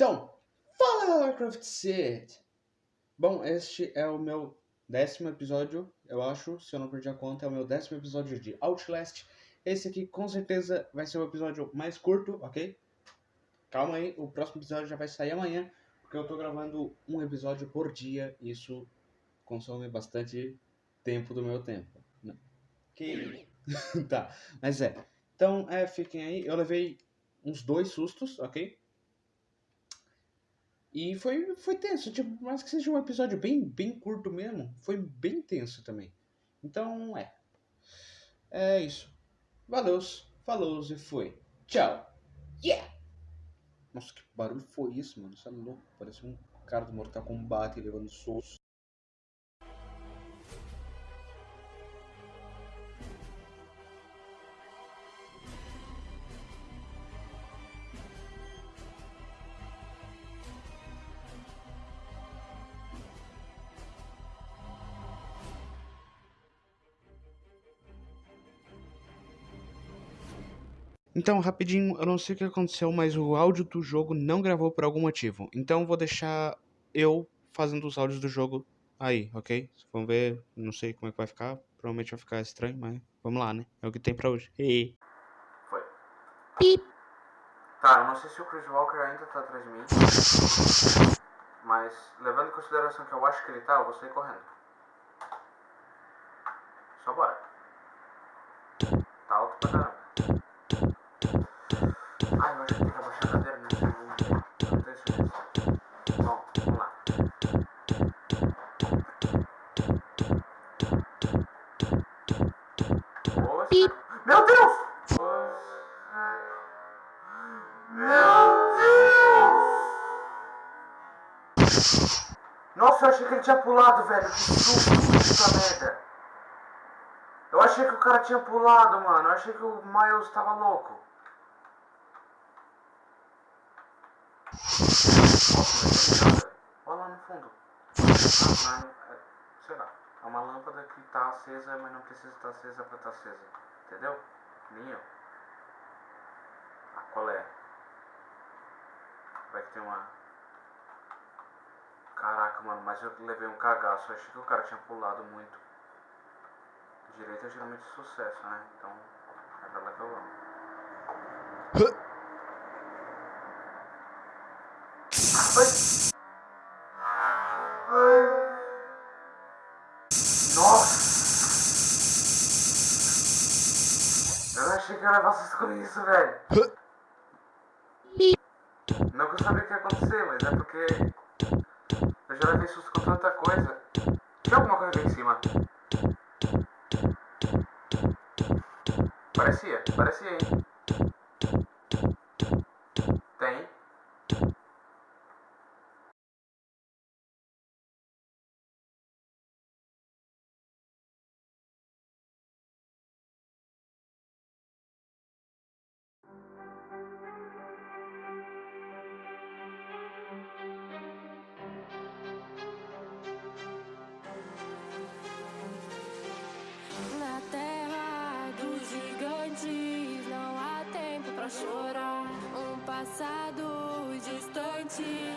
Então, fala Warcraft City! Bom, este é o meu décimo episódio, eu acho, se eu não perdi a conta, é o meu décimo episódio de Outlast. Esse aqui com certeza vai ser o episódio mais curto, ok? Calma aí, o próximo episódio já vai sair amanhã, porque eu tô gravando um episódio por dia, e isso consome bastante tempo do meu tempo. Que... tá, mas é. Então, é, fiquem aí. Eu levei uns dois sustos, ok? E foi, foi tenso, tipo, mais que seja um episódio bem, bem curto mesmo, foi bem tenso também. Então, é. É isso. Valeu, falou e foi. Tchau. Yeah! Nossa, que barulho foi isso, mano? Isso é louco. Parece um cara do Mortal Kombat levando socos. Então, rapidinho, eu não sei o que aconteceu, mas o áudio do jogo não gravou por algum motivo. Então, vou deixar eu fazendo os áudios do jogo aí, ok? Vamos ver, não sei como é que vai ficar. Provavelmente vai ficar estranho, mas vamos lá, né? É o que tem pra hoje. Hey. Foi. Pip. Tá, eu não sei se o Chris Walker ainda tá atrás de mim. Mas, levando em consideração que eu acho que ele tá, eu vou sair correndo. Só bora. Tá alto pra caramba. Oxe. Meu Deus! Meu Deus! Nossa, eu achei que ele tinha pulado, velho. Que susto, puta merda. Eu achei que o cara tinha pulado, mano. Eu achei que o Miles tava louco. Olha lá no fundo. Ah, é, sei lá. É uma lâmpada que tá acesa, mas não precisa estar acesa pra estar acesa. Entendeu? Nem eu. Ah, qual é? Vai que tem uma... Caraca, mano, mas eu levei um cagaço. Eu achei que o cara tinha pulado muito. Direito é geralmente sucesso, né? Então, é pra lá que eu amo. Levar susto com isso, velho. Não que eu sabia o que ia acontecer, mas é porque eu já levei susto com tanta coisa. Tem alguma coisa aqui em cima? Parecia, parecia, hein? Chorar. Um passado distante